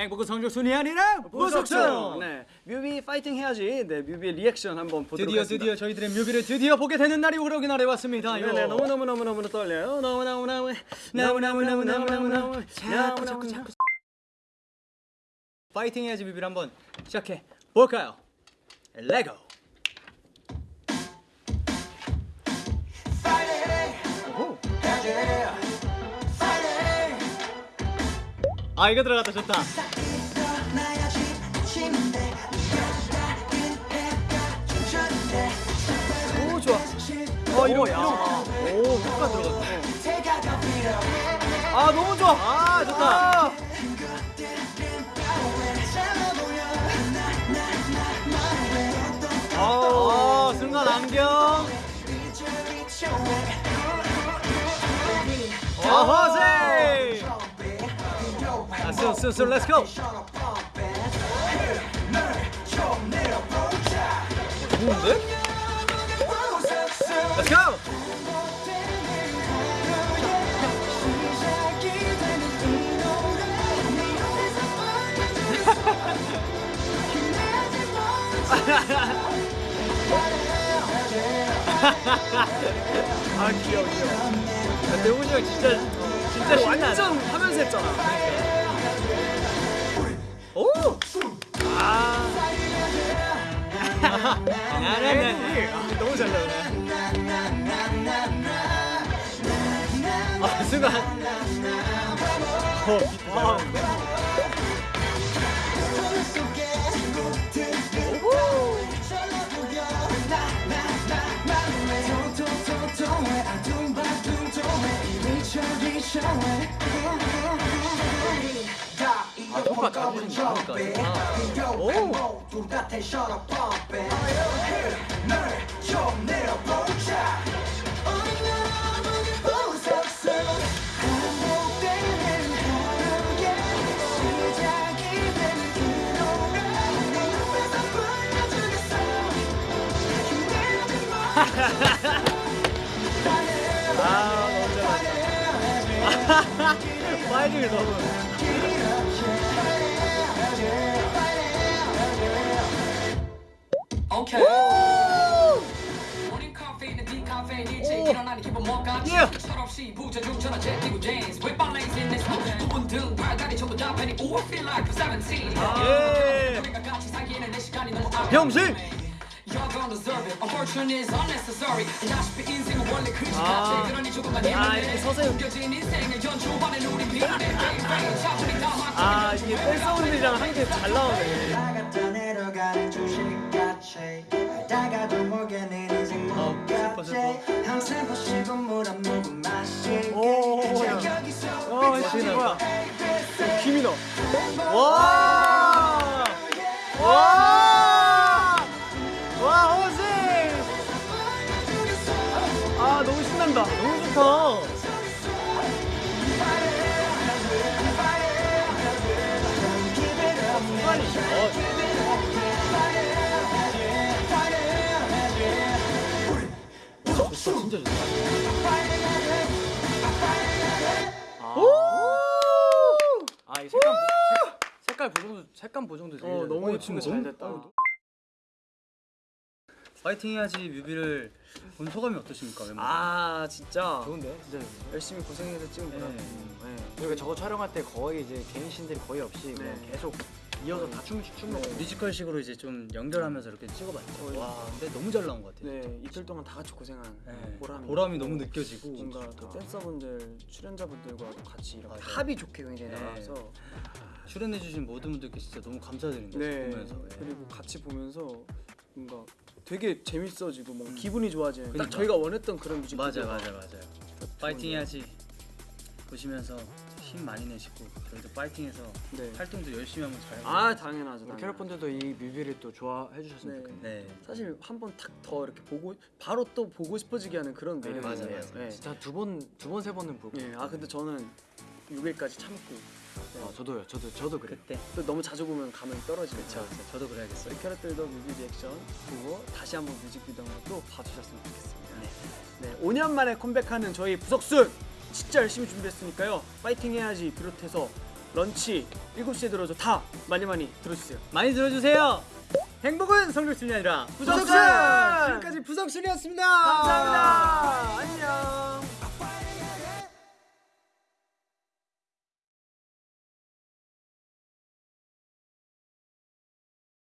행복은 성적순이 아니라 부석순. 네, 뮤비 파이팅 해야지. 네, 뮤비 리액션 한번 보도록 드디어 하겠습니다. 드디어 저희들의 뮤비를 드디어 보게 되는 날이 오려기 날에 왔습니다. 네, 네, 너무 너무 너무 너무 떨려요. 너무 너무 너무 너무 너무 너무 너무 너무 너무 자꾸 자꾸 자꾸 파이팅 해야지 뮤비를 한번 시작해 볼까요? Let's go. 아 이거 들어갔다 좋다. 오 좋아. 어 이런 야. 오 효과 들어갔다. 아 너무 좋아. 아 좋다. 아. 어 순간 안경. 어 허세. so, so, so, let's go. 좋은데? Let's go. 아 귀여워 귀여워 아, 대훈이 형 진짜 진짜 신나 완전 하면서 했잖아 그러니까. 아. 나나나. 아, 너무 잘 나오네. 아, 순간. 어, 비 슈퍼 가면 나니까 오 아, 너무 잘한다. 아, 아, 아. 빨리 너무. 오케이. 형식 아, 아. 이렇게 서세요 야 이게 펄사운드랑 한 게 잘 나오네 어, 슬퍼 슬퍼 오오오야 진짜 뭐야 김이 너 와! 와! 와, 호세! 아, 너무 신난다. 너무 좋다. 좋다, 진짜 좋다. 아, 이 색감, 색- 색깔 보정도, 색감 보정도 되게 어잘 너무 돼. 예쁜데 잘 됐다. 파이팅 해야지 뮤비를 본 소감이 어떠십니까? 멤버? 아 진짜 좋은데? 진짜 열심히 고생해서 찍은 거라. 네. 네. 그리고 저거 촬영할 때 거의 이제 개인 씬들이 거의 없이 그냥 네. 계속 이어서 다 춤, 춤 먹고 뮤지컬식으로 이제 좀 연결하면서 이렇게 찍어봤죠. 와, 근데 너무 잘 나온 것 같아요. 네 이틀 동안 다 같이 고생한 네. 보람이, 보람이 너무 느껴지고 뭔가 그 댄서분들 출연자분들과도 같이 이렇게 맞아요. 합이 좋게 굉장히 네. 나와서 출연해주신 모든 분들께 진짜 너무 감사드립니다. 네 보면서. 예. 그리고 같이 보면서 뭔가 되게 재밌어지고 뭔가 기분이 좋아지는 딱 그러니까. 저희가 원했던 그런 뮤직비디오 맞아, 맞아, 맞아요. 파이팅 해야지 보시면서 힘 많이 내시고 저희도 파이팅해서 네. 활동도 열심히 한번 잘. 아 당연하죠 우리. 캐럿분들도 이 뮤비를 또 좋아해 주셨으면 네. 좋겠네요 네. 사실 한번탁더 이렇게 보고 바로 또 보고 싶어지게 하는 그런 매력이 맞아, 있어요. 맞아. 네. 진짜 두 번, 두 번, 세 번은 볼 거예요 예, 아 근데 저는 6일까지 참고 네. 아, 저도요 저도, 저도 그래요 그때. 또 너무 자주 보면 감흥이 떨어지죠. 그렇죠. 저도 그래야겠어요. 우리 캐럿들도 뮤비 리액션 보고 다시 한번 뮤직비디오 한번 또 봐주셨으면 좋겠습니다. 네. 5년 만에 컴백하는 저희 부석순 진짜 열심히 준비했으니까요. 파이팅 해야지 비롯해서 Lunch 7시에 들어줘 다 많이 많이 들어주세요. 많이 들어주세요. 행복은 성적순이 아니라 부석순! 지금까지 부석순이었습니다. 감사합니다.